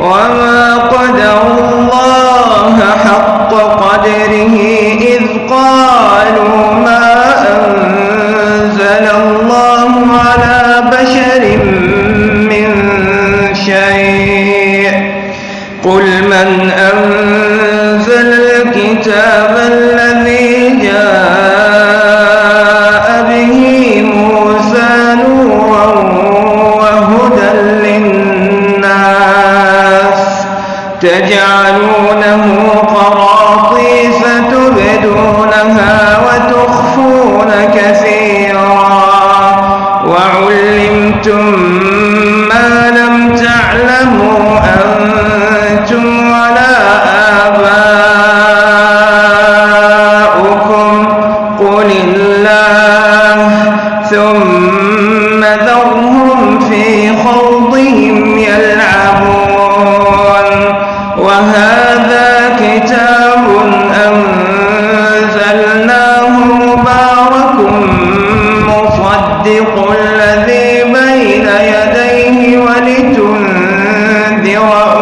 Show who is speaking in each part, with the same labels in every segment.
Speaker 1: وما قدر الله حق قدره إذ قالوا ما أنزل الله على بشر من شيء قل من أنزل الكتاب الذي تجعلونه قراطيس تبدونها وتخفون كثيرا. وعلمتم ما لم تعلموا أنتم ولا آباؤكم. قل الله ثم ذرهم في خوضهم Inhale.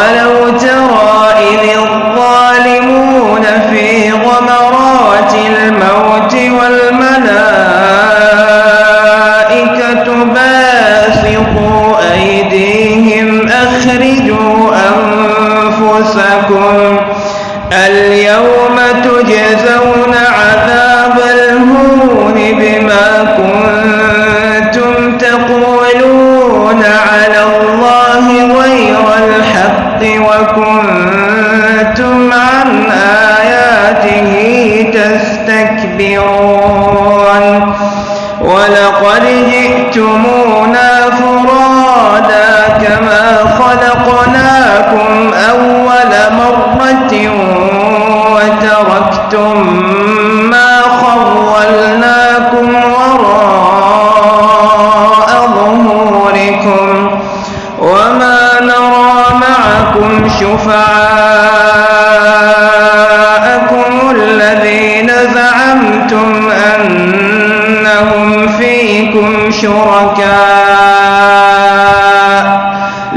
Speaker 1: ولو ترى إذ الظالمون في غمرات الموت والملائكة باسطوا أيديهم أخرجوا أنفسكم اليوم تجزون عذاب الهون بما كنتم تقولون على وكنتم عن آياته تستكبرون. ولقد جئتمونا فرادا كما خلقناكم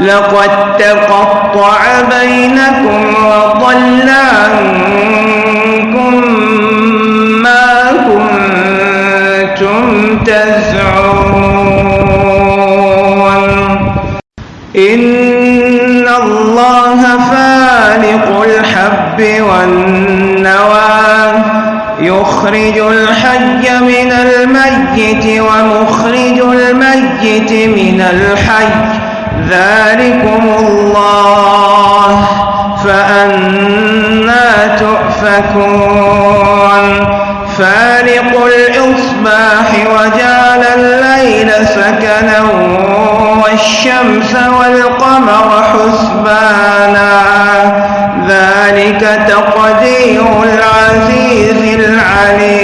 Speaker 1: لقد تقطع بينكم وضل عنكم ما كنتم تزعمون. إن الله فالق الحب والنوى يخرج الحي من الميت ومخرج الميت من الحي. ذلكم الله فأنا تؤفكون. فالق الإصباح وجعل الليل سكنا والشمس والقمر حسبانا. ذلك تقدير العزيز العليم.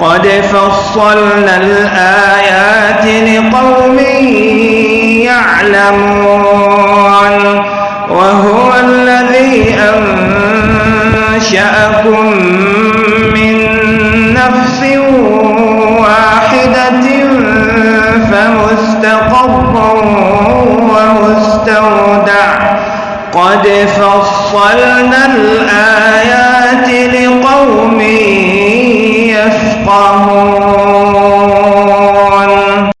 Speaker 1: قد فصلنا الآيات لقوم يعلمون وهو الذي أنشأكم من نفس واحدة فمستقر ومستودع. قد فصلنا الآيات